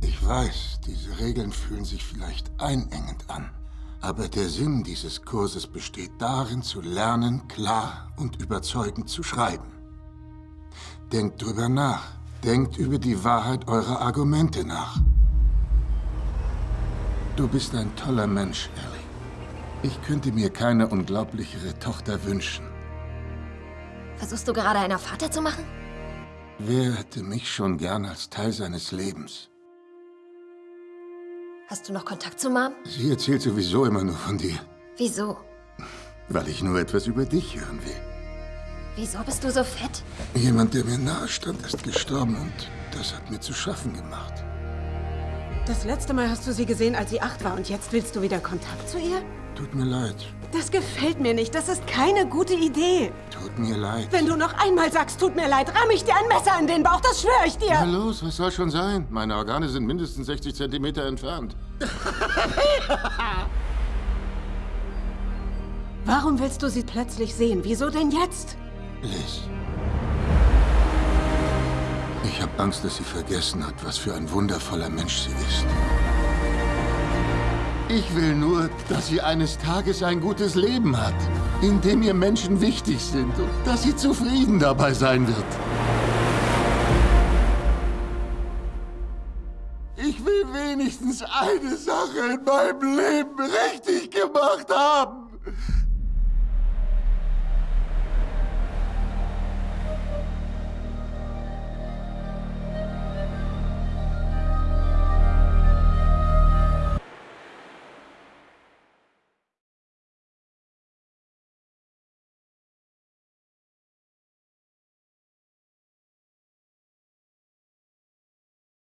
Ich weiß, diese Regeln fühlen sich vielleicht einengend an. Aber der Sinn dieses Kurses besteht darin, zu lernen, klar und überzeugend zu schreiben. Denkt drüber nach. Denkt über die Wahrheit eurer Argumente nach. Du bist ein toller Mensch, Ellie. Ich könnte mir keine unglaublichere Tochter wünschen. Versuchst du gerade einer Vater zu machen? Wer hätte mich schon gern als Teil seines Lebens? Hast du noch Kontakt zu Mom? Sie erzählt sowieso immer nur von dir. Wieso? Weil ich nur etwas über dich hören will. Wieso bist du so fett? Jemand, der mir nahe stand, ist gestorben und das hat mir zu schaffen gemacht. Das letzte Mal hast du sie gesehen, als sie acht war und jetzt willst du wieder Kontakt zu ihr? Tut mir leid. Das gefällt mir nicht. Das ist keine gute Idee. Tut mir leid. Wenn du noch einmal sagst, tut mir leid, ramm ich dir ein Messer in den Bauch. Das schwöre ich dir. Na los, was soll schon sein? Meine Organe sind mindestens 60 Zentimeter entfernt. Warum willst du sie plötzlich sehen? Wieso denn jetzt? Liz. Ich habe Angst, dass sie vergessen hat, was für ein wundervoller Mensch sie ist. Ich will nur, dass sie eines Tages ein gutes Leben hat, in dem ihr Menschen wichtig sind und dass sie zufrieden dabei sein wird. Ich will wenigstens eine Sache in meinem Leben richtig gemacht haben.